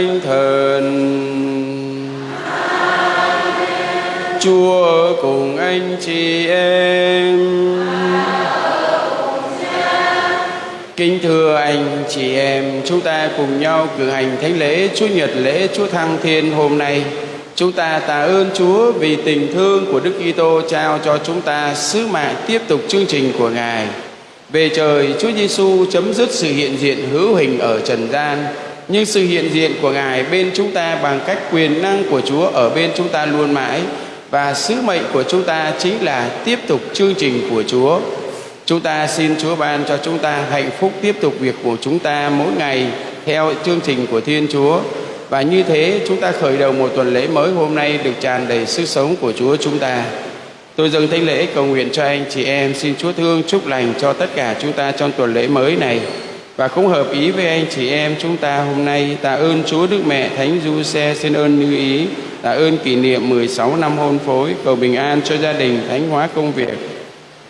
thánh thần chúa ở cùng anh chị em. Kính thưa anh chị em, chúng ta cùng nhau cử hành thánh lễ chúa nhật, lễ chúa thăng thiên hôm nay. Chúng ta tạ ơn chúa vì tình thương của đức kitô trao cho chúng ta. Sứ mạng tiếp tục chương trình của ngài. Về trời, Chúa Giêsu chấm dứt sự hiện diện hữu hình ở trần gian nhưng sự hiện diện của Ngài bên chúng ta bằng cách quyền năng của Chúa ở bên chúng ta luôn mãi và sứ mệnh của chúng ta chính là tiếp tục chương trình của Chúa. Chúng ta xin Chúa ban cho chúng ta hạnh phúc tiếp tục việc của chúng ta mỗi ngày theo chương trình của Thiên Chúa. Và như thế, chúng ta khởi đầu một tuần lễ mới hôm nay được tràn đầy sức sống của Chúa chúng ta. Tôi dâng thánh lễ cầu nguyện cho anh chị em xin Chúa thương chúc lành cho tất cả chúng ta trong tuần lễ mới này và cũng hợp ý với anh chị em chúng ta hôm nay tạ ơn Chúa Đức Mẹ Thánh Du Xe xin ơn như ý tạ ơn kỷ niệm 16 năm hôn phối cầu bình an cho gia đình thánh hóa công việc.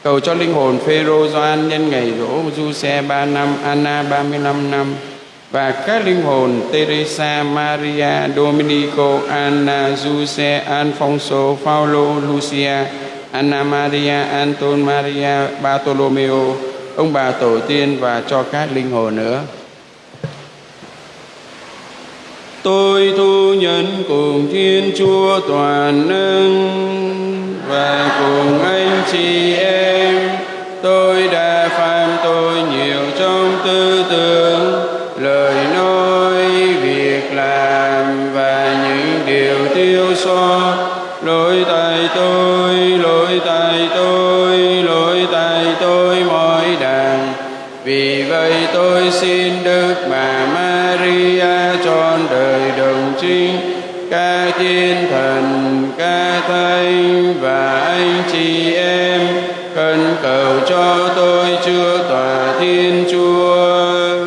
Cầu cho linh hồn Phêrô Doan nhân ngày rỗ Du Xe 3 năm Anna 35 năm. Và các linh hồn Teresa, Maria, Domenico Anna, Giuse, Alfonso, Paulo, Lucia, Anna Maria, Anton Maria, Bartolomeo, ông bà tổ tiên và cho các linh hồn nữa. Tôi thu nhận cùng Thiên Chúa toàn năng và cùng anh chị em, tôi đã phạm tội nhiều trong tư tưởng, lời xin Đức Bà Maria trọn đời đồng trinh, các thiên thần, các thánh và anh chị em khẩn cầu cho tôi chưa tòa Thiên Chúa.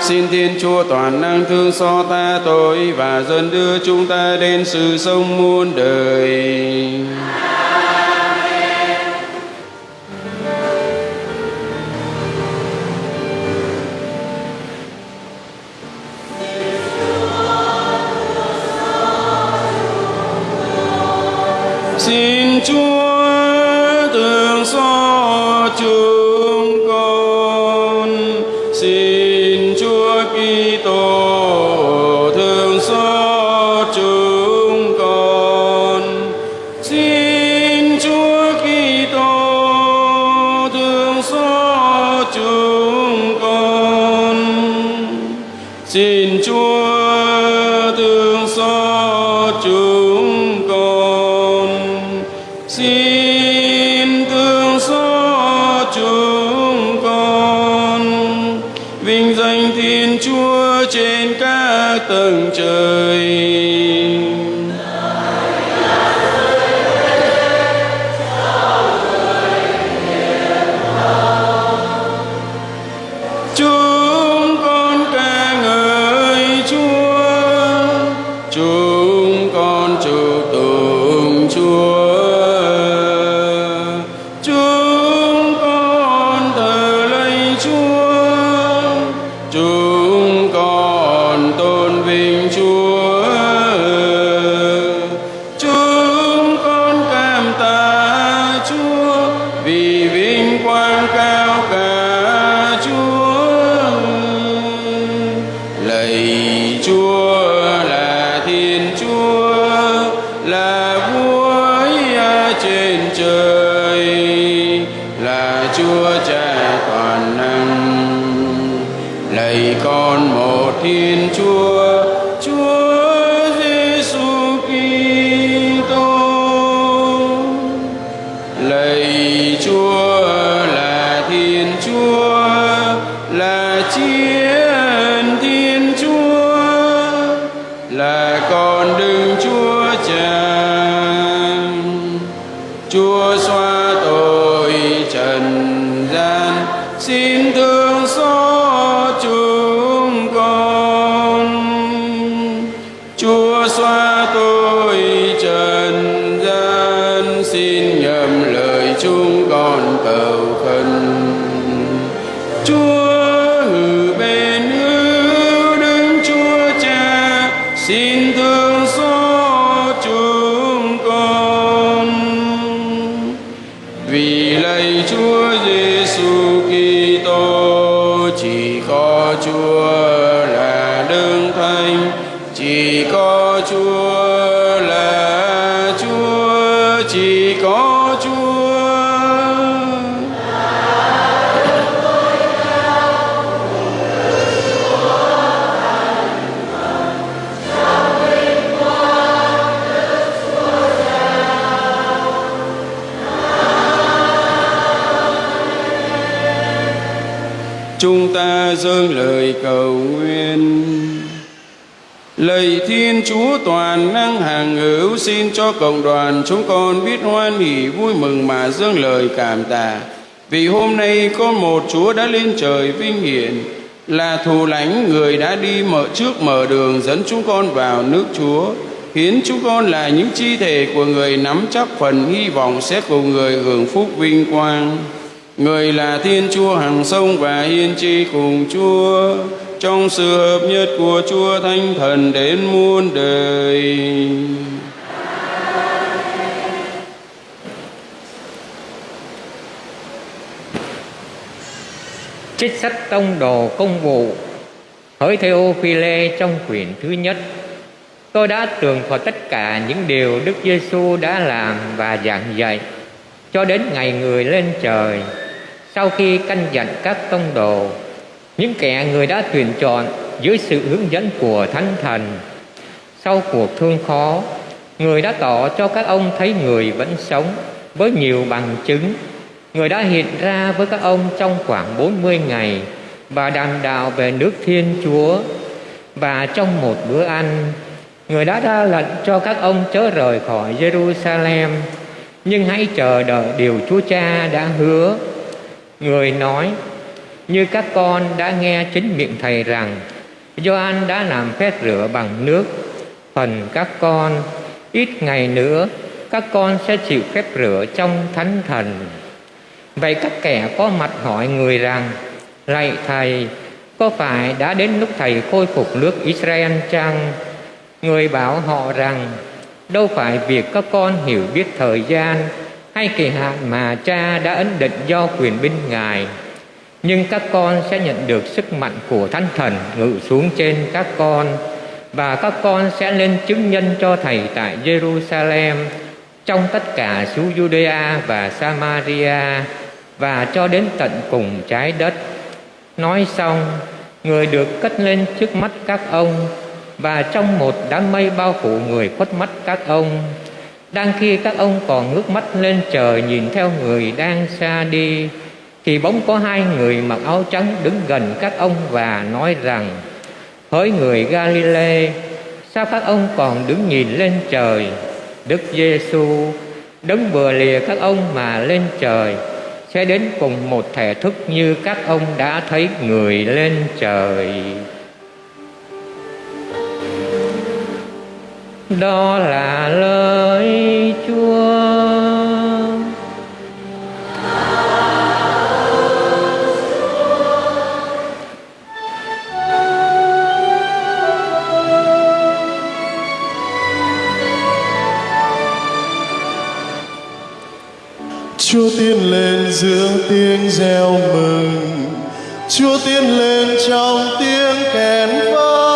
Xin Thiên Chúa toàn năng thương xót ta tội và dân đưa chúng ta đến sự sống muôn đời. church. Lạy Chúa Giêsu Kitô chỉ có Chúa Chúa toàn năng hàng hữu xin cho cộng đoàn chúng con biết hoan hỷ, vui mừng mà dâng lời cảm tạ. Vì hôm nay có một Chúa đã lên trời vinh hiển, là thù lãnh người đã đi mở trước mở đường dẫn chúng con vào nước Chúa, khiến chúng con là những chi thể của người nắm chắc phần hy vọng sẽ cùng người hưởng phúc vinh quang. Người là Thiên Chúa hàng sông và hiên tri cùng Chúa trong sự hợp nhất của Chúa Thánh Thần đến muôn đời. Trích sách tông đồ công vụ, Hỡi Theophile trong quyển thứ nhất Tôi đã tường thuật tất cả những điều Đức Giêsu đã làm và giảng dạy cho đến ngày người lên trời sau khi căn dặn các tông đồ những kẻ người đã tuyển chọn dưới sự hướng dẫn của thánh thần. Sau cuộc thương khó, người đã tỏ cho các ông thấy người vẫn sống với nhiều bằng chứng. Người đã hiện ra với các ông trong khoảng 40 ngày và đàm đạo về nước Thiên Chúa. Và trong một bữa ăn, người đã ra lệnh cho các ông chớ rời khỏi Jerusalem. Nhưng hãy chờ đợi điều Chúa Cha đã hứa. Người nói như các con đã nghe chính miệng thầy rằng, Gioan đã làm phép rửa bằng nước. Phần các con, ít ngày nữa, các con sẽ chịu phép rửa trong thánh thần. Vậy các kẻ có mặt hỏi người rằng, lạy thầy, có phải đã đến lúc thầy khôi phục nước Israel chăng? Người bảo họ rằng, đâu phải việc các con hiểu biết thời gian hay kỳ hạn mà cha đã ấn định do quyền binh ngài nhưng các con sẽ nhận được sức mạnh của thánh thần ngự xuống trên các con và các con sẽ lên chứng nhân cho thầy tại Jerusalem trong tất cả xứ Judea và Samaria và cho đến tận cùng trái đất. Nói xong, người được cất lên trước mắt các ông và trong một đám mây bao phủ người khuất mắt các ông. Đang khi các ông còn ngước mắt lên trời nhìn theo người đang xa đi, thì bỗng có hai người mặc áo trắng đứng gần các ông và nói rằng, hỡi người Galilee, sao các ông còn đứng nhìn lên trời? Đức Giêsu đấng vừa lìa các ông mà lên trời, sẽ đến cùng một thể thức như các ông đã thấy người lên trời. Đó là lời Chúa. Chúa tiến lên giữa tiếng reo mừng. Chúa tiến lên trong tiếng kèn vang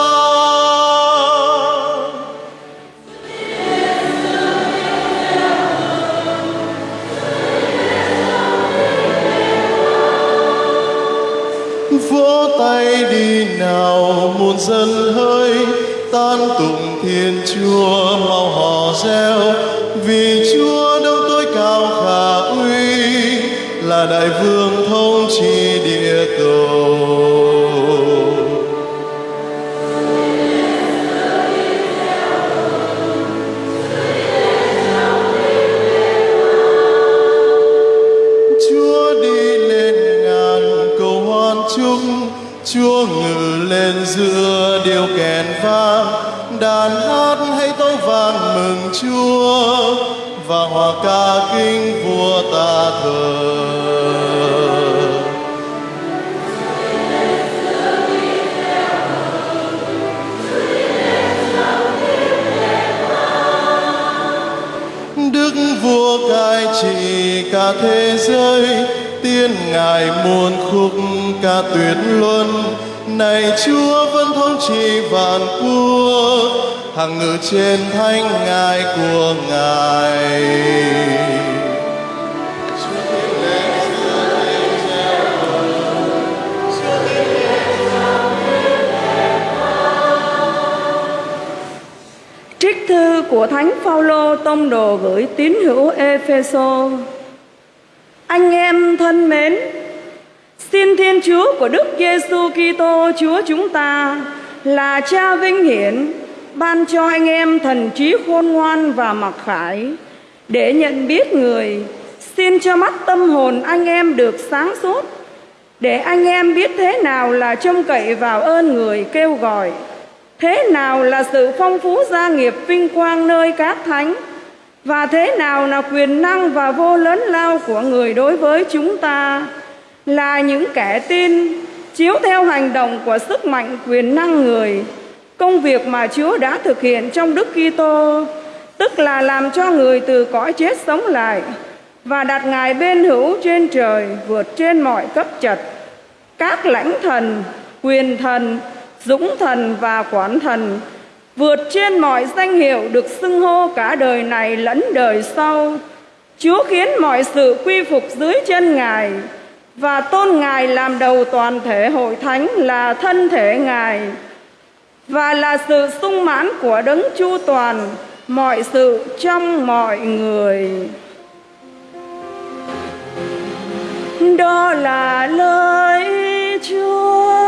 vỗ tay đi nào, muôn dân hơi, tan tụng thiên chúa mau hò reo, vì chúa là đại vương thống trị địa cầu. Chúa đi lên ngàn cầu hoan chúc, Chúa ngự lên giữa điều kèn vang. Đàn hát hay tấu vang mừng Chúa, và hòa ca kinh vua ta thờ. Cai trị cả thế giới, tiên ngài muôn khúc ca tuyệt luân. Này chúa vẫn thống trị vạn quốc, hằng ngự trên thánh ngài của ngài. Thư của Thánh Phaolô tông đồ gửi tín hữu Epheso. Anh em thân mến, xin Thiên Chúa của Đức Giêsu Kitô Chúa chúng ta là Cha vinh hiển ban cho anh em thần trí khôn ngoan và mặc khải để nhận biết người. Xin cho mắt tâm hồn anh em được sáng suốt để anh em biết thế nào là trông cậy vào ơn người kêu gọi thế nào là sự phong phú gia nghiệp vinh quang nơi các thánh? Và thế nào là quyền năng và vô lớn lao của người đối với chúng ta? Là những kẻ tin, chiếu theo hành động của sức mạnh quyền năng người. Công việc mà Chúa đã thực hiện trong Đức Kitô, tức là làm cho người từ cõi chết sống lại và đặt ngài bên hữu trên trời, vượt trên mọi cấp chật các lãnh thần, quyền thần dũng thần và quán thần, vượt trên mọi danh hiệu được xưng hô cả đời này lẫn đời sau. Chúa khiến mọi sự quy phục dưới chân ngài và tôn ngài làm đầu toàn thể hội thánh là thân thể ngài. Và là sự sung mãn của đấng chu toàn, mọi sự trong mọi người. Đó là lời chúa.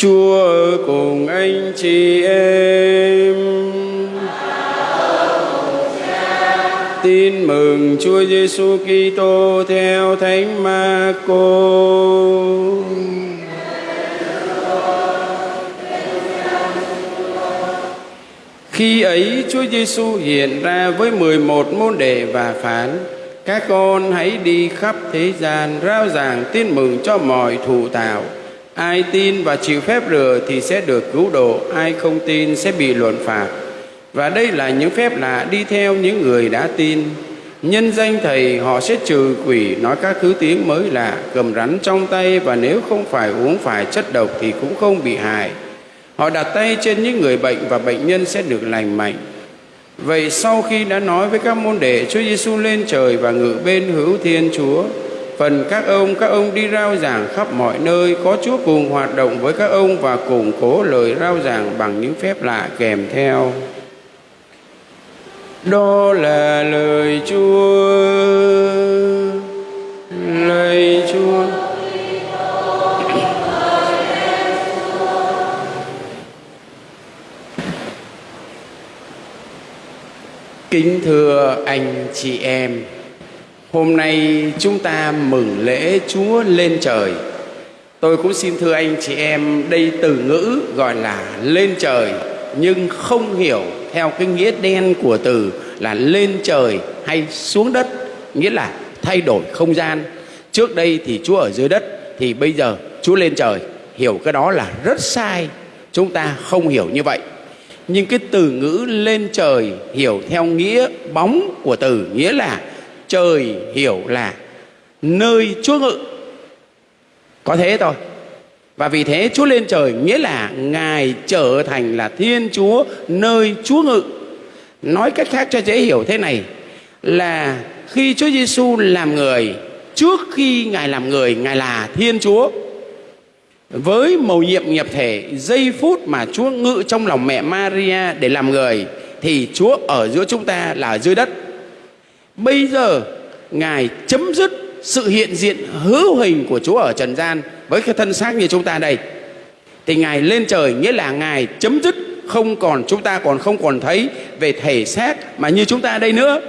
Chúa ở cùng anh chị em. Tin mừng Chúa Giêsu Kitô theo Thánh Marco. Khi ấy Chúa Giêsu hiện ra với 11 môn đệ và phán: Các con hãy đi khắp thế gian rao giảng tin mừng cho mọi thụ tạo. Ai tin và chịu phép rửa thì sẽ được cứu độ, ai không tin sẽ bị luận phạt. Và đây là những phép lạ đi theo những người đã tin. Nhân danh Thầy họ sẽ trừ quỷ, nói các thứ tiếng mới lạ, cầm rắn trong tay và nếu không phải uống phải chất độc thì cũng không bị hại. Họ đặt tay trên những người bệnh và bệnh nhân sẽ được lành mạnh. Vậy sau khi đã nói với các môn đệ, Chúa Giêsu lên trời và ngự bên hữu Thiên Chúa. Phần các ông, các ông đi rao giảng khắp mọi nơi, có Chúa cùng hoạt động với các ông và củng cố lời rao giảng bằng những phép lạ kèm theo. Đó là lời Chúa. Lời Chúa. Kính thưa anh chị em, hôm nay chúng ta mừng lễ Chúa lên trời. Tôi cũng xin thưa anh chị em, đây từ ngữ gọi là lên trời nhưng không hiểu theo cái nghĩa đen của từ là lên trời hay xuống đất, nghĩa là thay đổi không gian. Trước đây thì Chúa ở dưới đất thì bây giờ Chúa lên trời. Hiểu cái đó là rất sai. Chúng ta không hiểu như vậy nhưng cái từ ngữ lên trời hiểu theo nghĩa bóng của từ nghĩa là trời hiểu là nơi chúa ngự. Có thế thôi. Và vì thế chúa lên trời nghĩa là ngài trở thành là thiên chúa nơi chúa ngự. Nói cách khác cho dễ hiểu thế này là khi chúa giêsu làm người, trước khi ngài làm người, ngài là thiên chúa. Với mầu nhiệm nhập thể, giây phút mà Chúa ngự trong lòng mẹ Maria để làm người, thì Chúa ở giữa chúng ta là ở dưới đất. Bây giờ, Ngài chấm dứt sự hiện diện hữu hình của Chúa ở trần gian với cái thân xác như chúng ta đây. Thì Ngài lên trời, nghĩa là Ngài chấm dứt không còn, chúng ta còn không còn thấy về thể xác mà như chúng ta đây nữa.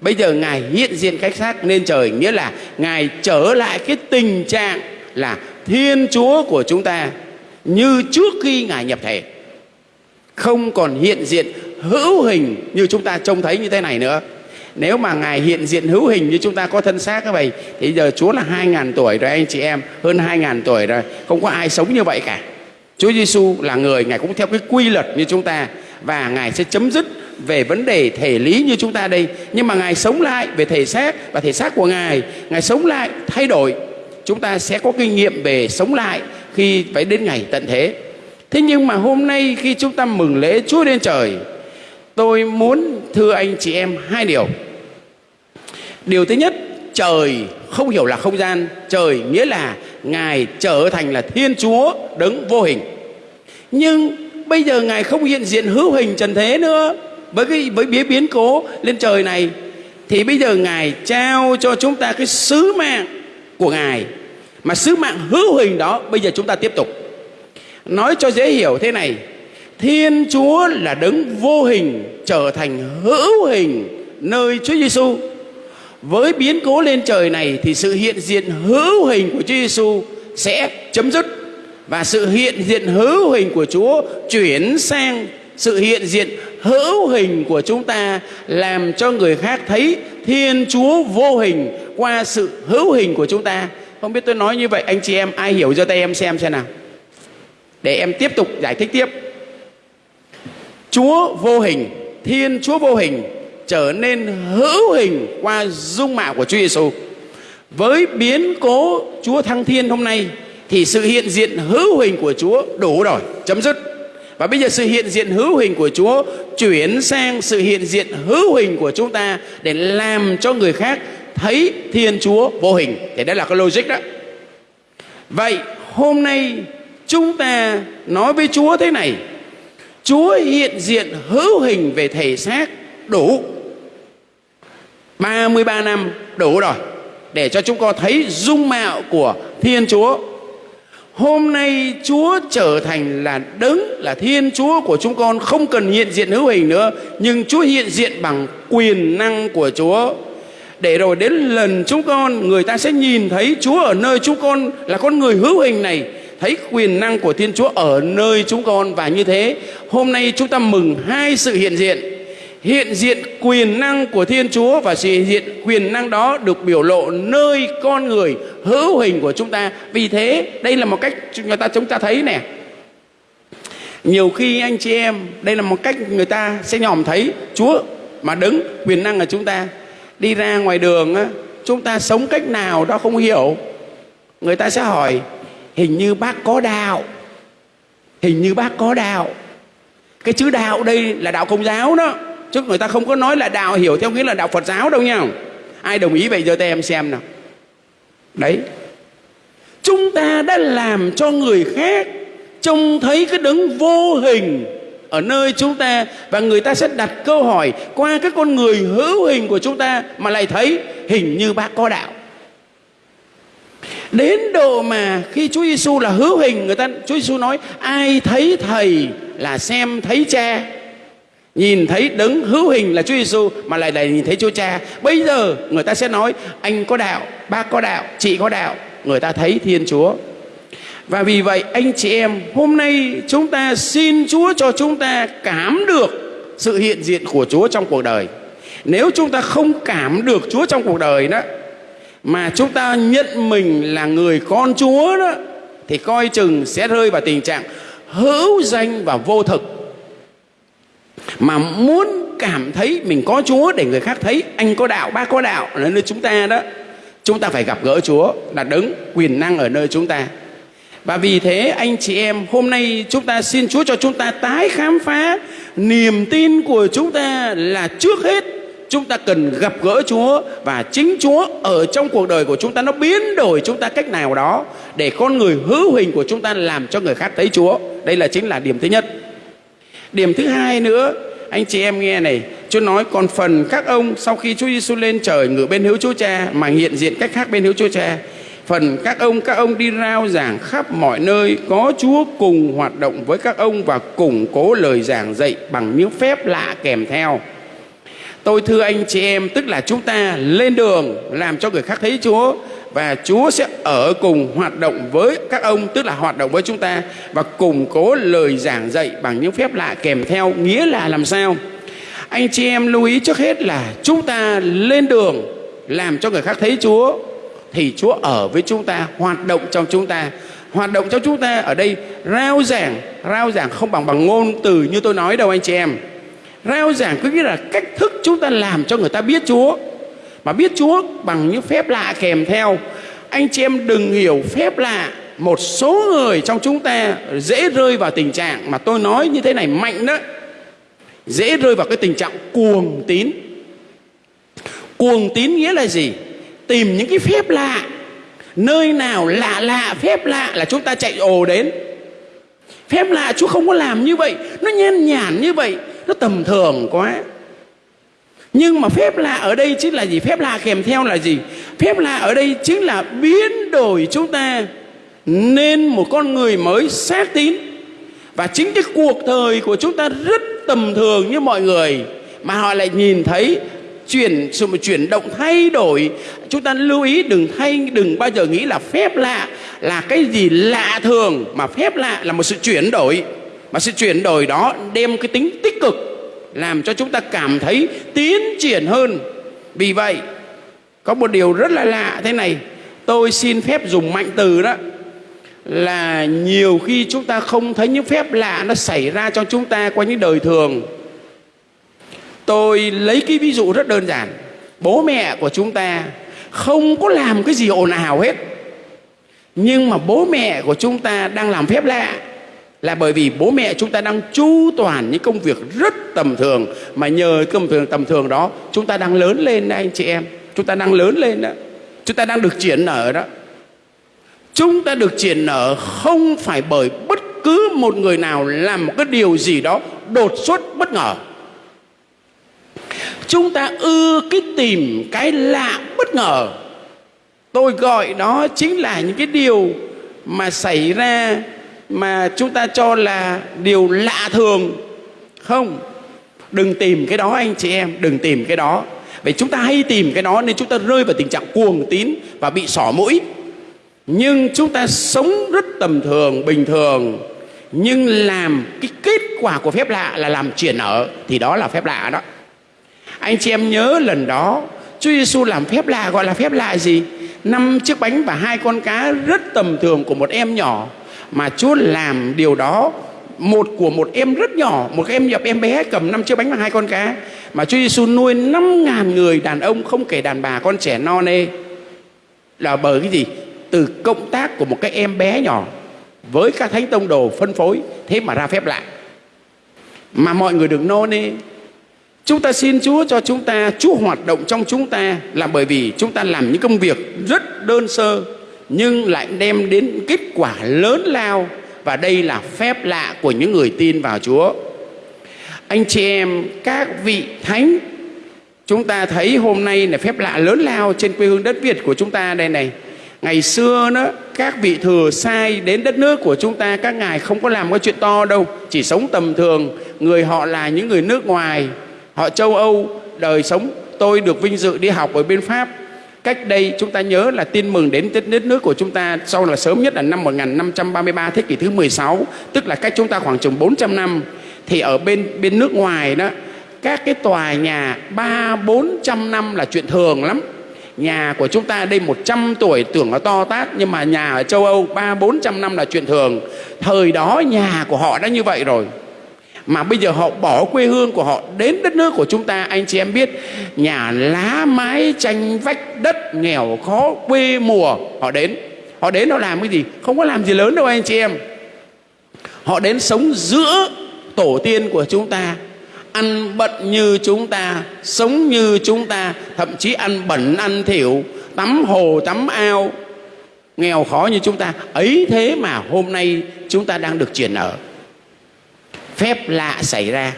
Bây giờ Ngài hiện diện cách xác lên trời, nghĩa là Ngài trở lại cái tình trạng là Thiên Chúa của chúng ta như trước khi Ngài nhập thể. Không còn hiện diện hữu hình như chúng ta trông thấy như thế này nữa. Nếu mà Ngài hiện diện hữu hình như chúng ta có thân xác như vậy Thì giờ Chúa là 2.000 tuổi rồi, anh chị em, Hơn 2.000 tuổi rồi, Không có ai sống như vậy cả. Chúa Giêsu là người, Ngài cũng theo cái quy luật như chúng ta, Và Ngài sẽ chấm dứt về vấn đề thể lý như chúng ta đây. Nhưng mà Ngài sống lại về thể xác Và thể xác của Ngài Ngài sống lại, thay đổi, Chúng ta sẽ có kinh nghiệm về sống lại Khi phải đến ngày tận thế. Thế nhưng mà hôm nay khi chúng ta mừng lễ Chúa lên trời, Tôi muốn thưa anh chị em hai điều. Điều thứ nhất, Trời không hiểu là không gian, Trời nghĩa là Ngài trở thành là Thiên Chúa đấng vô hình. Nhưng bây giờ Ngài không hiện diện hữu hình trần thế nữa, Với cái, với biến biến cố lên trời này, Thì bây giờ Ngài trao cho chúng ta cái sứ mạng của Ngài. Mà sứ mạng hữu hình đó Bây giờ chúng ta tiếp tục. Nói cho dễ hiểu thế này Thiên Chúa là đấng vô hình trở thành hữu hình nơi Chúa Giêsu. Với biến cố lên trời này thì sự hiện diện hữu hình của Chúa Giêsu sẽ chấm dứt và sự hiện diện hữu hình của Chúa chuyển sang sự hiện diện hữu hình của chúng ta, làm cho người khác thấy Thiên Chúa vô hình qua sự hữu hình của chúng ta. Không biết tôi nói như vậy, anh chị em, ai hiểu cho tay em xem xem nào. Để em tiếp tục giải thích tiếp. Chúa vô hình, Thiên Chúa vô hình trở nên hữu hình qua dung mạo của Chúa Giêsu. Với biến cố Chúa thăng thiên hôm nay thì sự hiện diện hữu hình của Chúa đủ rồi, chấm dứt. Và bây giờ sự hiện diện hữu hình của Chúa chuyển sang sự hiện diện hữu hình của chúng ta để làm cho người khác thấy Thiên Chúa vô hình. Thì đây là cái logic đó. Vậy hôm nay chúng ta nói với Chúa thế này Chúa hiện diện hữu hình về thể xác đủ 33 năm đủ rồi, để cho chúng con thấy dung mạo của Thiên Chúa. Hôm nay Chúa trở thành là đấng, là Thiên Chúa của chúng con, không cần hiện diện hữu hình nữa, nhưng Chúa hiện diện bằng quyền năng của Chúa. Để rồi đến lần chúng con, người ta sẽ nhìn thấy Chúa ở nơi chúng con là con người hữu hình này thấy quyền năng của Thiên Chúa ở nơi chúng con và như thế, hôm nay chúng ta mừng hai sự hiện diện. Hiện diện quyền năng của Thiên Chúa và sự hiện diện quyền năng đó được biểu lộ nơi con người, hữu hình của chúng ta. Vì thế, đây là một cách người ta, chúng ta thấy nè. Nhiều khi anh chị em, đây là một cách người ta sẽ nhòm thấy Chúa mà đứng, quyền năng ở chúng ta. Đi ra ngoài đường chúng ta sống cách nào đó không hiểu. Người ta sẽ hỏi hình như bác có đạo. Hình như bác có đạo. Cái chữ đạo đây là đạo công giáo đó. Chứ người ta không có nói là đạo hiểu theo nghĩa là đạo phật giáo đâu nha. Ai đồng ý vậy giờ tay em xem nào. Đấy. Chúng ta đã làm cho người khác trông thấy cái đấng vô hình ở nơi chúng ta và người ta sẽ đặt câu hỏi qua cái con người hữu hình của chúng ta mà lại thấy hình như bác có đạo đến độ mà khi Chúa Giêsu là hữu hình, người ta, Chúa Giêsu nói, ai thấy thầy là xem thấy cha. Nhìn thấy đấng hữu hình là Chúa Giêsu mà lại lại nhìn thấy Chúa Cha. Bây giờ người ta sẽ nói, anh có đạo, bác có đạo, chị có đạo. Người ta thấy Thiên Chúa. Và vì vậy, anh chị em, hôm nay chúng ta xin Chúa cho chúng ta cảm được sự hiện diện của Chúa trong cuộc đời. Nếu chúng ta không cảm được Chúa trong cuộc đời đó mà chúng ta nhận mình là người con Chúa đó thì coi chừng sẽ rơi vào tình trạng hữu danh và vô thực. Mà muốn cảm thấy mình có Chúa để người khác thấy anh có đạo, bác có đạo ở nơi chúng ta đó chúng ta phải gặp gỡ Chúa là đứng quyền năng ở nơi chúng ta. Và vì thế anh chị em hôm nay chúng ta xin Chúa cho chúng ta tái khám phá niềm tin của chúng ta là trước hết chúng ta cần gặp gỡ Chúa và chính Chúa ở trong cuộc đời của chúng ta nó biến đổi chúng ta cách nào đó để con người hữu hình của chúng ta làm cho người khác thấy Chúa. Đây là chính là điểm thứ nhất. Điểm thứ hai nữa, anh chị em nghe này, Chúa nói còn phần các ông sau khi Chúa Giêsu lên trời ngự bên hữu Chúa Cha mà hiện diện cách khác bên hữu Chúa Cha phần các ông các ông đi rao giảng khắp mọi nơi có Chúa cùng hoạt động với các ông và củng cố lời giảng dạy bằng những phép lạ kèm theo. Tôi thưa anh chị em tức là chúng ta lên đường làm cho người khác thấy Chúa và Chúa sẽ ở cùng hoạt động với các ông tức là hoạt động với chúng ta và củng cố lời giảng dạy bằng những phép lạ kèm theo nghĩa là làm sao? Anh chị em lưu ý trước hết là chúng ta lên đường làm cho người khác thấy Chúa thì Chúa ở với chúng ta, hoạt động trong chúng ta. Hoạt động trong chúng ta ở đây rao giảng, rao giảng không bằng bằng ngôn từ như tôi nói đâu anh chị em. Rao giảng có nghĩa là cách thức chúng ta làm cho người ta biết Chúa. Mà biết Chúa bằng những phép lạ kèm theo. Anh chị em đừng hiểu phép lạ một số người trong chúng ta dễ rơi vào tình trạng mà tôi nói như thế này mạnh đó. Dễ rơi vào cái tình trạng cuồng tín. Cuồng tín nghĩa là gì? Tìm những cái phép lạ. Nơi nào lạ lạ, phép lạ là chúng ta chạy ồ đến. Phép lạ chúa không có làm như vậy. Nó nhen nhản như vậy nó tầm thường quá. Nhưng mà phép lạ ở đây chính là gì? Phép lạ kèm theo là gì? Phép lạ ở đây chính là biến đổi chúng ta nên một con người mới xác tín. Và chính cái cuộc đời của chúng ta rất tầm thường như mọi người. Mà họ lại nhìn thấy chuyển, sự một chuyển động thay đổi. Chúng ta lưu ý, đừng thay, đừng bao giờ nghĩ là phép lạ là cái gì lạ thường. Mà phép lạ là một sự chuyển đổi mà sự chuyển đổi đó đem cái tính tích cực, làm cho chúng ta cảm thấy tiến triển hơn. Vì vậy, có một điều rất là lạ thế này. Tôi xin phép dùng mạnh từ đó, là nhiều khi chúng ta không thấy những phép lạ nó xảy ra cho chúng ta qua những đời thường. Tôi lấy cái ví dụ rất đơn giản. Bố mẹ của chúng ta không có làm cái gì ồn ào hết. Nhưng mà bố mẹ của chúng ta đang làm phép lạ là bởi vì bố mẹ chúng ta đang chu toàn những công việc rất tầm thường. Mà nhờ công việc tầm thường đó, chúng ta đang lớn lên đó anh chị em. Chúng ta đang lớn lên đó. Chúng ta đang được triển nở đó. Chúng ta được triển nở không phải bởi bất cứ một người nào làm một cái điều gì đó đột xuất bất ngờ. Chúng ta ưa cái tìm cái lạ bất ngờ. Tôi gọi đó chính là những cái điều mà xảy ra mà chúng ta cho là điều lạ thường. Không, đừng tìm cái đó anh chị em, đừng tìm cái đó. Vì chúng ta hay tìm cái đó nên chúng ta rơi vào tình trạng cuồng tín và bị xỏ mũi. Nhưng chúng ta sống rất tầm thường, bình thường. Nhưng làm cái kết quả của phép lạ là làm chuyển ở, thì đó là phép lạ đó. Anh chị em nhớ lần đó, Chúa Giêsu làm phép lạ gọi là phép lạ gì? Năm chiếc bánh và hai con cá rất tầm thường của một em nhỏ mà Chúa làm điều đó, một của một em rất nhỏ, một em nhập em bé cầm năm chiếc bánh và hai con cá. Mà Chúa Giêsu nuôi năm ngàn người đàn ông, không kể đàn bà, con trẻ non nê. Là bởi cái gì? Từ cộng tác của một cái em bé nhỏ với các thánh tông đồ phân phối, thế mà ra phép lạ. Mà mọi người đừng nô nê. Chúng ta xin Chúa cho chúng ta, Chúa hoạt động trong chúng ta là bởi vì chúng ta làm những công việc rất đơn sơ nhưng lại đem đến kết quả lớn lao, và đây là phép lạ của những người tin vào Chúa. Anh chị em, các vị thánh, chúng ta thấy hôm nay là phép lạ lớn lao trên quê hương đất Việt của chúng ta đây này. Ngày xưa đó, các vị thừa sai đến đất nước của chúng ta, các ngài không có làm cái chuyện to đâu, chỉ sống tầm thường. Người họ là những người nước ngoài, họ châu âu, đời sống tôi được vinh dự đi học ở bên pháp cách đây chúng ta nhớ là tin mừng đến đất nước của chúng ta sau là sớm nhất là năm 1533 thế kỷ thứ 16 tức là cách chúng ta khoảng chừng 400 năm. Thì ở bên bên nước ngoài đó, các cái tòa nhà ba, bốn trăm năm là chuyện thường lắm. Nhà của chúng ta đây 100 tuổi, tưởng nó to tát, nhưng mà nhà ở châu Âu ba, bốn trăm năm là chuyện thường. Thời đó nhà của họ đã như vậy rồi mà bây giờ họ bỏ quê hương của họ đến đất nước của chúng ta, anh chị em biết, nhà lá mái tranh vách đất nghèo khó quê mùa, họ đến. Họ đến họ làm cái gì? Không có làm gì lớn đâu, anh chị em. Họ đến sống giữa tổ tiên của chúng ta, ăn bận như chúng ta, sống như chúng ta, thậm chí ăn bẩn, ăn thiểu tắm hồ, tắm ao, nghèo khó như chúng ta. Ấy thế mà hôm nay chúng ta đang được triển ở phép lạ xảy ra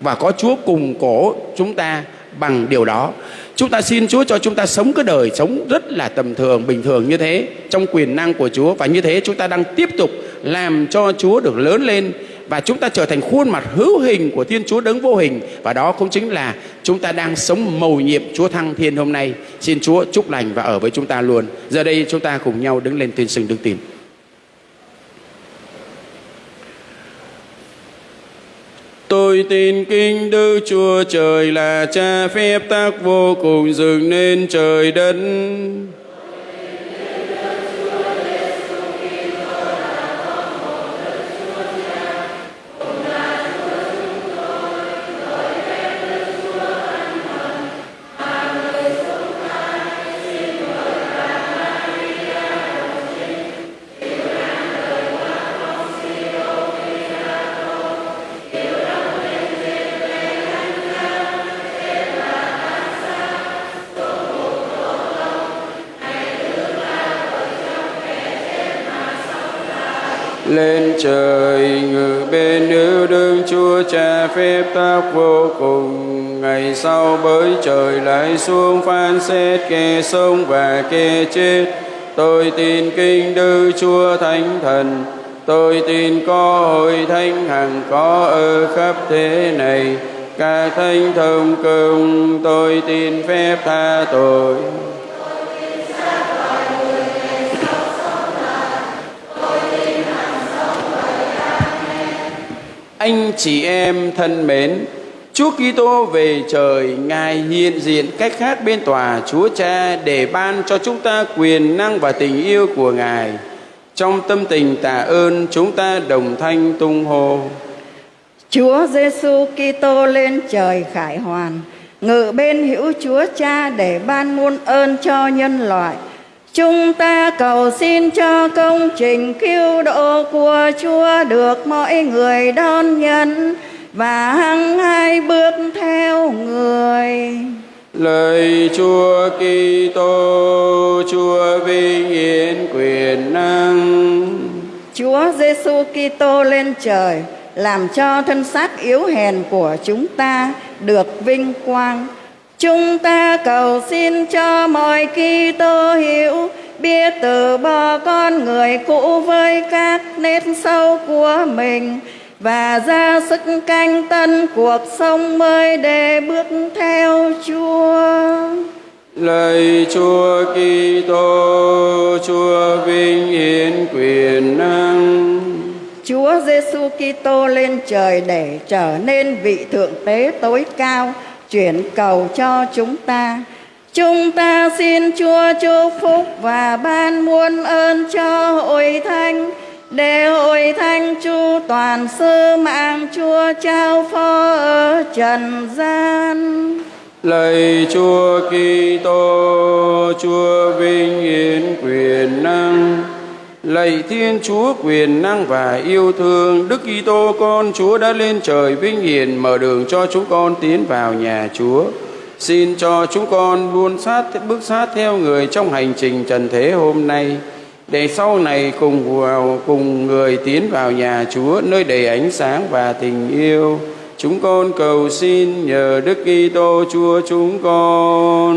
và có Chúa cùng cổ chúng ta bằng điều đó. Chúng ta xin Chúa cho chúng ta sống cái đời sống rất là tầm thường, bình thường như thế trong quyền năng của Chúa và như thế chúng ta đang tiếp tục làm cho Chúa được lớn lên và chúng ta trở thành khuôn mặt hữu hình của Thiên Chúa đấng vô hình và đó cũng chính là chúng ta đang sống mầu nhiệm Chúa Thăng Thiên hôm nay. Xin Chúa chúc lành và ở với chúng ta luôn. Giờ đây chúng ta cùng nhau đứng lên tuyên xưng đức tin. Tôi tin kinh Đức Chúa Trời là cha phép tác vô cùng dựng nên trời đất. Trời, ngự bên nữ đương chúa cha phép tác vô cùng. Ngày sau bới trời lại xuống phán xét kẻ sống và kẻ chết. Tôi tin kinh đức chúa thánh thần. Tôi tin có hội thánh hằng có ở khắp thế này. Cả thánh thông công tôi tin phép tha tội. Anh chị em thân mến, Chúa Kitô về trời, Ngài hiện diện cách khác bên tòa Chúa Cha để ban cho chúng ta quyền năng và tình yêu của Ngài. Trong tâm tình tạ ơn, chúng ta đồng thanh tung hô. Chúa Giêsu Kitô lên trời khải hoàn, ngự bên hữu Chúa Cha để ban muôn ơn cho nhân loại. Chúng ta cầu xin cho công trình cứu độ của Chúa được mọi người đón nhận và hăng hai bước theo người. Lời Chúa Kitô, Chúa vinh hiển quyền năng. Chúa Giêsu Kitô lên trời làm cho thân xác yếu hèn của chúng ta được vinh quang Chúng ta cầu xin cho mọi Kitô hiểu biết từ bỏ con người cũ với các nét sâu của mình và ra sức canh tân cuộc sống mới để bước theo Chúa. Lời Chúa Kitô, Chúa vinh hiển quyền năng. Chúa Giêsu Kitô lên trời để trở nên vị thượng tế tối cao chuyển cầu cho chúng ta chúng ta xin chúa chúc phúc và ban muôn ơn cho hội thánh để hội thánh chu toàn sư mạng chúa trao phó ở trần gian Lạy Chúa Kitô, Chúa vinh hiển quyền năng. Lạy Thiên Chúa quyền năng và yêu thương, Đức Kitô con Chúa đã lên trời vinh hiển mở đường cho chúng con tiến vào nhà Chúa. Xin cho chúng con luôn sát bước sát theo người trong hành trình trần thế hôm nay để sau này cùng vào cùng người tiến vào nhà Chúa nơi đầy ánh sáng và tình yêu. Chúng con cầu xin nhờ Đức Kitô Chúa chúng con.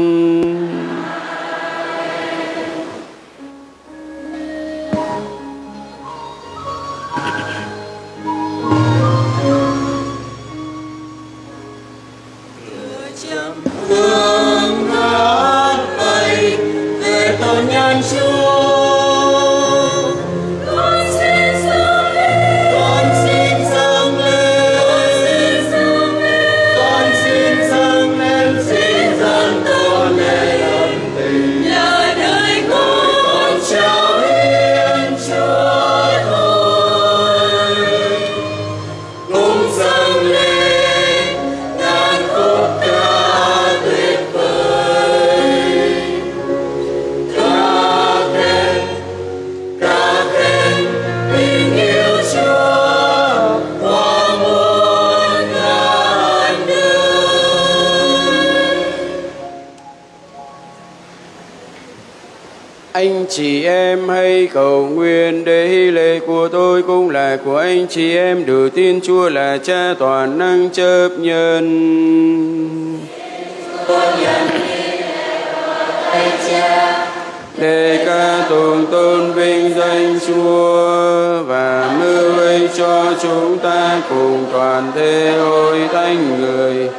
Chị em hãy cầu nguyện để hy lễ của tôi cũng là của anh chị em được tin Chúa là cha toàn năng chấp nhận. Để ca tụng tôn vinh danh Chúa và mưu ích cho chúng ta cùng toàn thế hội thánh người.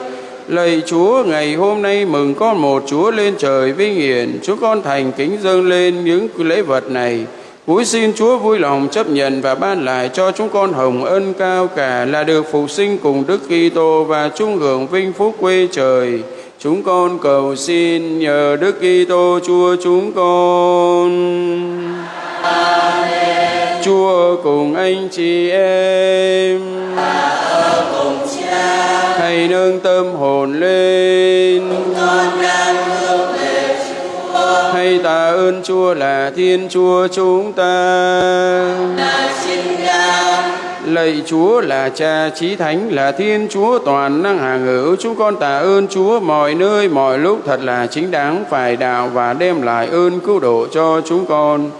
Lạy Chúa, ngày hôm nay mừng con một Chúa lên trời vinh hiển, Chúa con thành kính dâng lên những lễ vật này. Cúi xin Chúa vui lòng chấp nhận và ban lại cho chúng con hồng ân cao cả là được phục sinh cùng Đức Kitô và chung hưởng vinh phúc quê trời. Chúng con cầu xin nhờ Đức Kitô Chúa chúng con. Amen. Chúa cùng anh chị em. Hãy nâng tâm hồn lên. Hãy tạ ơn Chúa là Thiên Chúa chúng ta. Lạy Chúa là Cha Chí Thánh là Thiên Chúa toàn năng hàng hữu chúng con tạ ơn Chúa mọi nơi mọi lúc thật là chính đáng phải đạo và đem lại ơn cứu độ cho chúng con.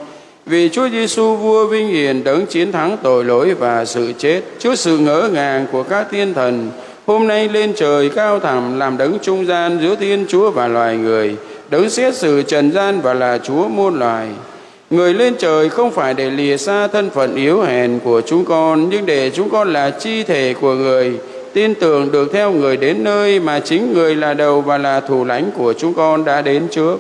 Vì Chúa Giêsu vua vinh hiển đấng chiến thắng tội lỗi và sự chết trước sự ngỡ ngàng của các thiên thần hôm nay lên trời cao thẳm làm đấng trung gian giữa Thiên Chúa và loài người đấng xét xử trần gian và là Chúa muôn loài. Người lên trời không phải để lìa xa thân phận yếu hèn của chúng con, nhưng để chúng con là chi thể của người, tin tưởng được theo người đến nơi mà chính người là đầu và là thủ lãnh của chúng con đã đến trước.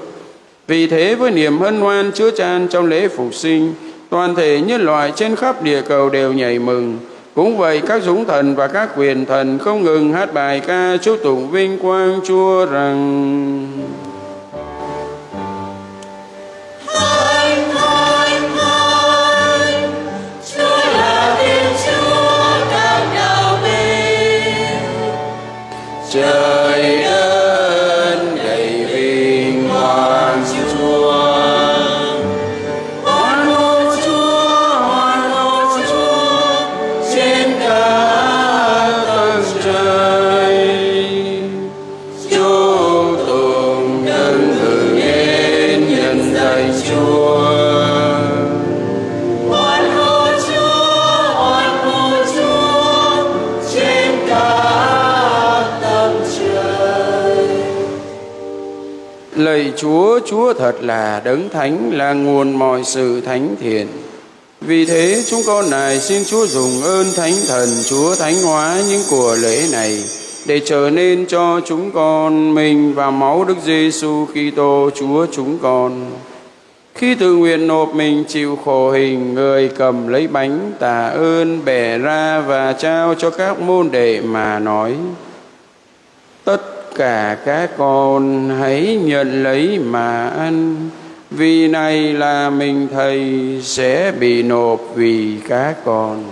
Vì thế với niềm hân hoan chứa chan trong lễ phục sinh, toàn thể nhân loại trên khắp địa cầu đều nhảy mừng. Cũng vậy các dũng thần và các quyền thần không ngừng hát bài ca chúc tụng vinh quang Chúa rằng trời chúa chúa thật là đấng thánh là nguồn mọi sự thánh thiện vì thế chúng con này xin Chúa dùng ơn Thánh Thần Chúa thánh hóa những của lễ này để trở nên cho chúng con mình và máu Đức Giêsu Kitô Chúa chúng con. Khi tự nguyện nộp mình chịu khổ hình, người cầm lấy bánh tạ ơn bẻ ra và trao cho các môn đệ mà nói: cả các con hãy nhận lấy mà ăn. Vì này là mình thầy sẽ bị nộp vì các con.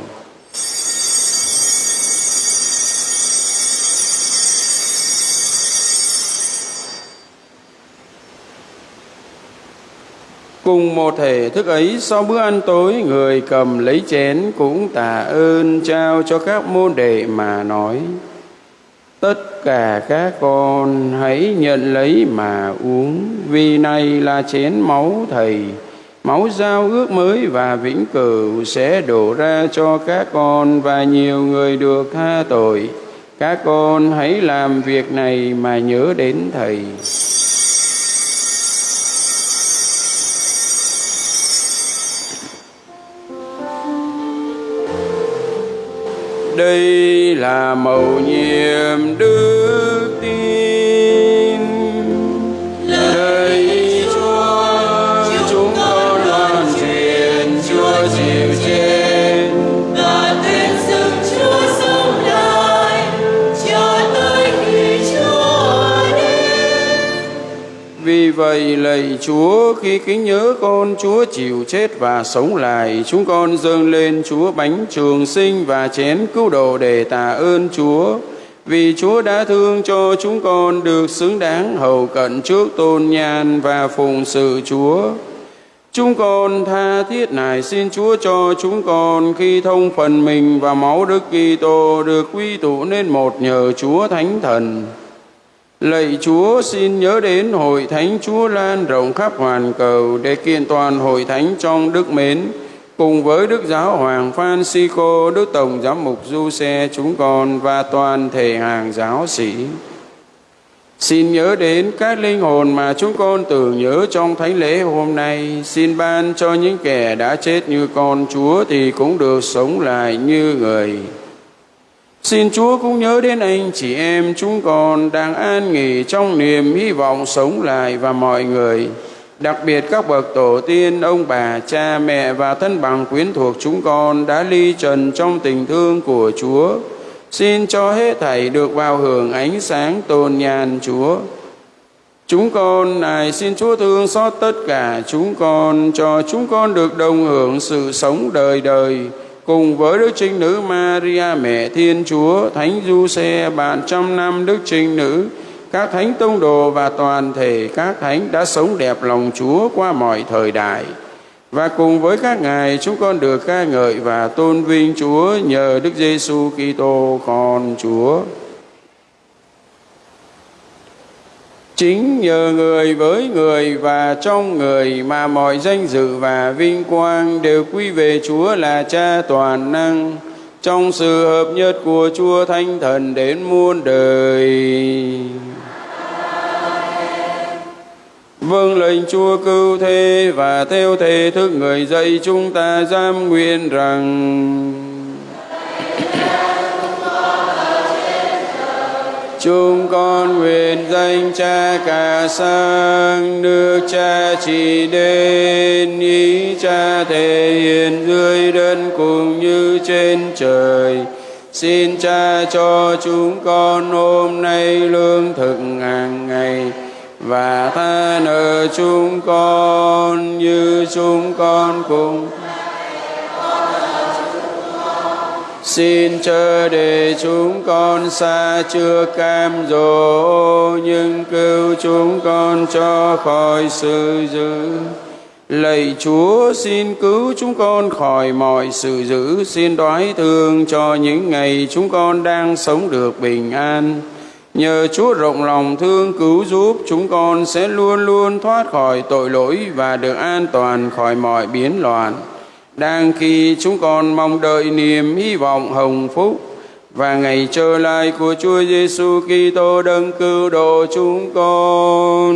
Cùng một thể thức ấy, sau bữa ăn tối, người cầm lấy chén cũng tạ ơn trao cho các môn đệ mà nói. Tất cả các con hãy nhận lấy mà uống Vì này là chén máu Thầy Máu giao ước mới và vĩnh cửu sẽ đổ ra cho các con và nhiều người được tha tội. Các con hãy làm việc này mà nhớ đến Thầy. Đây là mầu nhiệm đức tin. Vì vậy lạy chúa, khi kính nhớ con, chúa chịu chết và sống lại. Chúng con dâng lên chúa bánh trường sinh và chén cứu độ để tạ ơn chúa. Vì chúa đã thương cho chúng con được xứng đáng hầu cận trước tôn nhan và phụng sự chúa. Chúng con tha thiết này xin Chúa cho chúng con khi thông phần mình và máu Đức Kitô, được quy tụ nên một nhờ Chúa Thánh Thần. Lạy Chúa xin nhớ đến hội thánh Chúa lan rộng khắp hoàn cầu để kiện toàn hội thánh trong đức mến cùng với Đức Giáo Hoàng Francisco, Đức Tổng Giám mục Du Xe chúng con và toàn thể hàng giáo sĩ. Xin nhớ đến các linh hồn mà chúng con tưởng nhớ trong thánh lễ hôm nay. Xin ban cho những kẻ đã chết như con Chúa thì cũng được sống lại như người. Xin Chúa cũng nhớ đến anh chị em chúng con đang an nghỉ trong niềm hy vọng sống lại và mọi người. Đặc biệt các bậc tổ tiên, ông bà, cha mẹ và thân bằng quyến thuộc chúng con đã ly trần trong tình thương của Chúa. Xin cho hết thảy được vào hưởng ánh sáng tôn nhàn Chúa. Chúng con này xin Chúa thương xót tất cả chúng con cho chúng con được đồng hưởng sự sống đời đời cùng với Đức Trinh Nữ Maria Mẹ Thiên Chúa, Thánh Du Xe bạn trăm năm Đức Trinh Nữ, các thánh tông đồ và toàn thể các thánh đã sống đẹp lòng Chúa qua mọi thời đại. Và cùng với các ngài chúng con được ca ngợi và tôn vinh Chúa nhờ Đức Giêsu Kitô con Chúa. Chính nhờ người với người và trong người mà mọi danh dự và vinh quang đều quy về Chúa là Cha toàn năng trong sự hợp nhất của Chúa Thánh Thần đến muôn đời. Vâng lệnh Chúa cứu thế và theo thể thức người dạy chúng ta giam nguyện rằng Chúng con nguyện danh cha cả sang, nước cha chỉ đến, ý cha thể hiện dưới đất cùng như trên trời. Xin cha cho chúng con hôm nay lương thực hàng ngày và tha nợ chúng con, như chúng con cũng Xin chờ để chúng con xa chưa cam dỗ nhưng cứu chúng con cho khỏi sự dữ. Lạy Chúa xin cứu chúng con khỏi mọi sự dữ, xin đoái thương cho những ngày chúng con đang sống được bình an. Nhờ Chúa rộng lòng thương cứu giúp chúng con sẽ luôn luôn thoát khỏi tội lỗi và được an toàn khỏi mọi biến loạn đang khi chúng con mong đợi niềm hy vọng hồng phúc và ngày trở lại của Chúa Giêsu Kitô đấng cứu độ chúng con.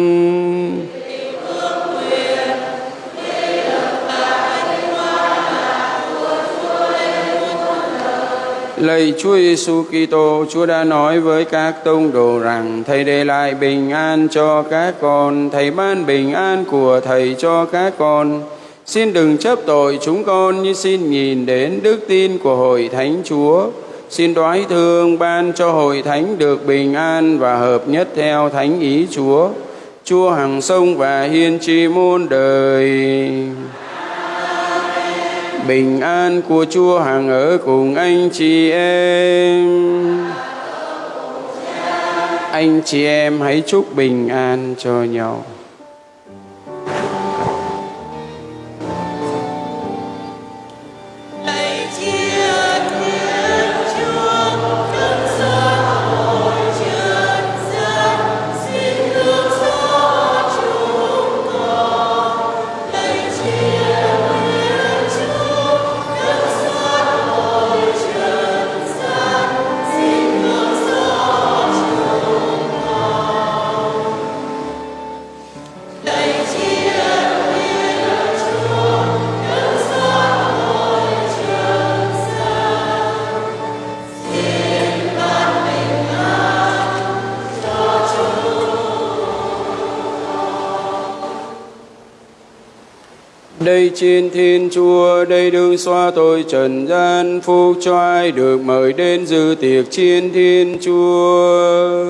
Lạy Chúa Giêsu Kitô, Chúa đã nói với các tông đồ rằng Thầy để lại bình an cho các con, Thầy ban bình an của Thầy cho các con. Xin đừng chấp tội chúng con như xin nhìn đến đức tin của hội thánh Chúa. Xin đoái thương ban cho hội thánh được bình an và hợp nhất theo thánh ý Chúa. Chúa hằng sông và hiên tri môn đời. Bình an của Chúa hằng ở cùng anh chị em. Anh chị em hãy chúc bình an cho nhau. Đây trên thiên chúa, đây đương xoa tôi trần gian, phúc cho ai được mời đến dự tiệc trên thiên chúa.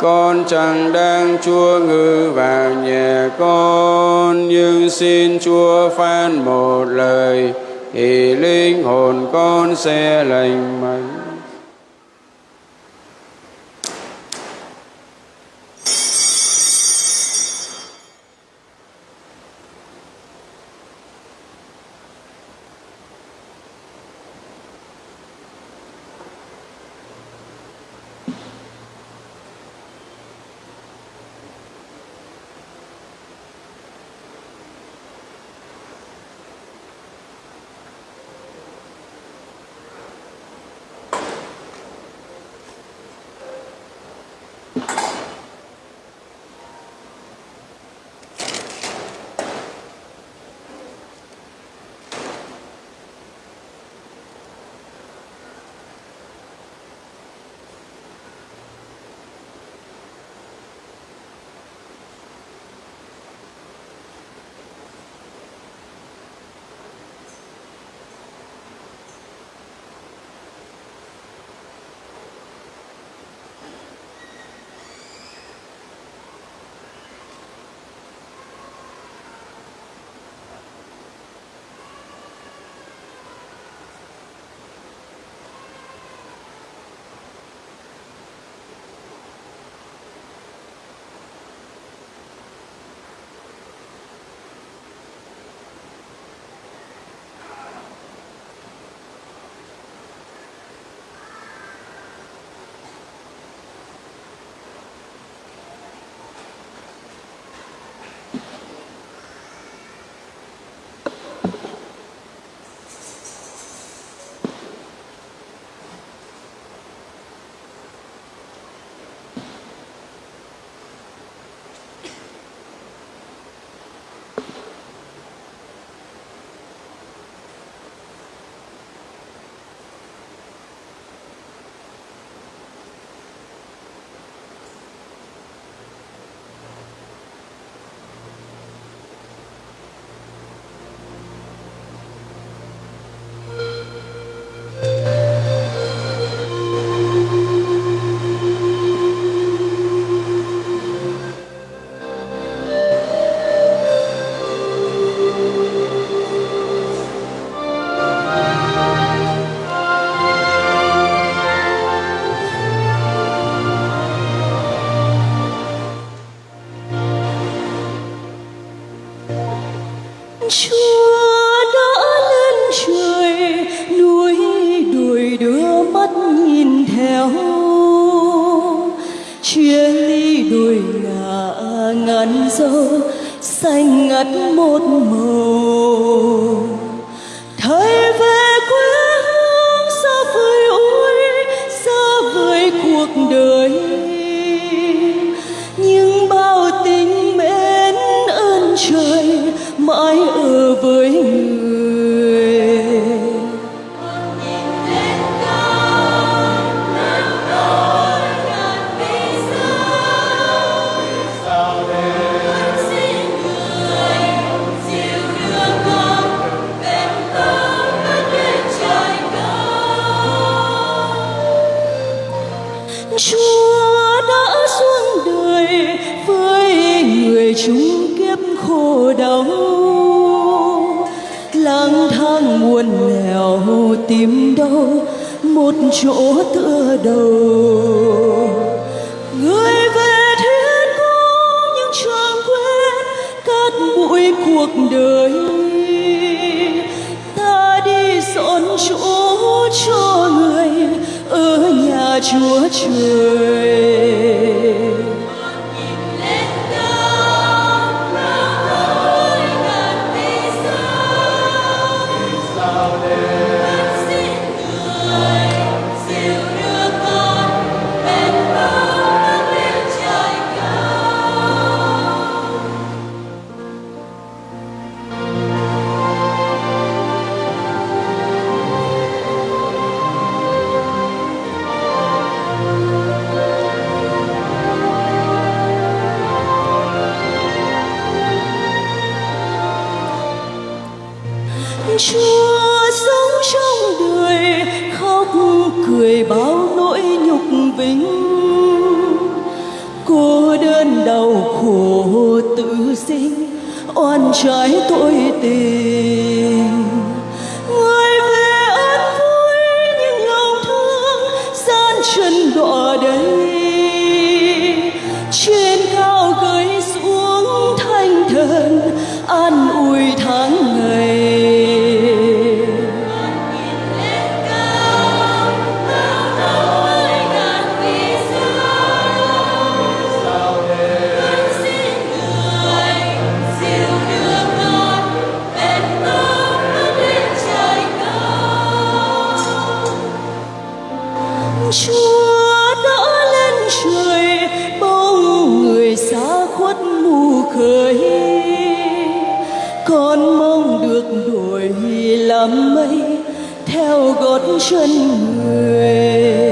Con chẳng đang chúa ngự vào nhà con, nhưng xin chúa phán một lời, thì linh hồn con sẽ lành mạnh. Chúa trời. Chúa đã lên trời bóng người xa khuất mù khơi con mong được đổi làm mây theo gót chân người.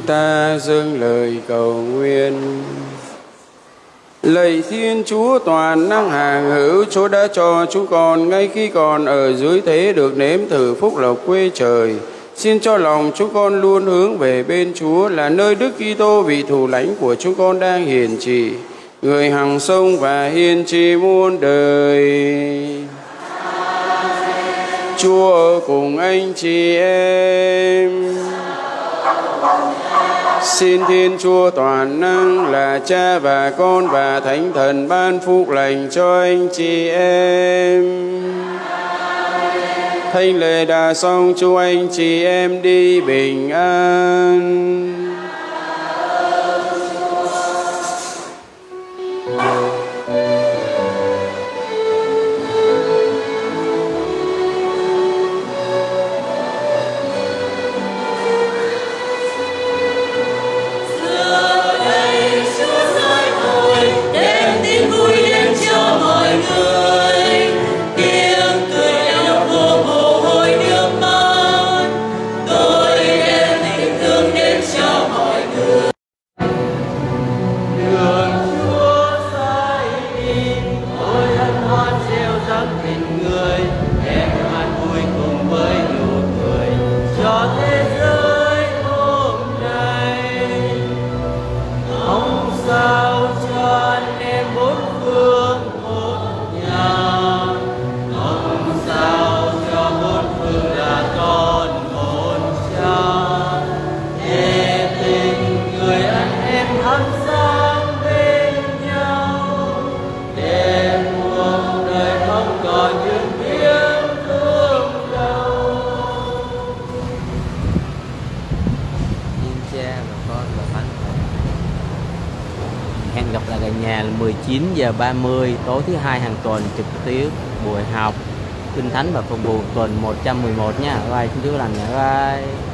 Chúng ta dâng lời cầu nguyện. Lạy Thiên Chúa toàn năng hàng hữu, Chúa đã cho chúng con ngay khi còn ở dưới thế được nếm thử phúc lộc quê trời. Xin cho lòng chúng con luôn hướng về bên Chúa là nơi Đức Kitô vị thủ lãnh của chúng con đang hiển trị Người hằng sông và hiền trì muôn đời. Chúa ở cùng anh chị em. Xin Thiên Chúa toàn năng là Cha và Con và Thánh Thần ban phúc lành cho anh chị em. Thanh lời đã xong, chúc anh chị em đi bình an. Giờ 30 tối thứ hai hàng tuần trực tiếp buổi học, kinh thánh và phục vụ tuần 111 nha. Bye bye xin Chúa lành nha bye.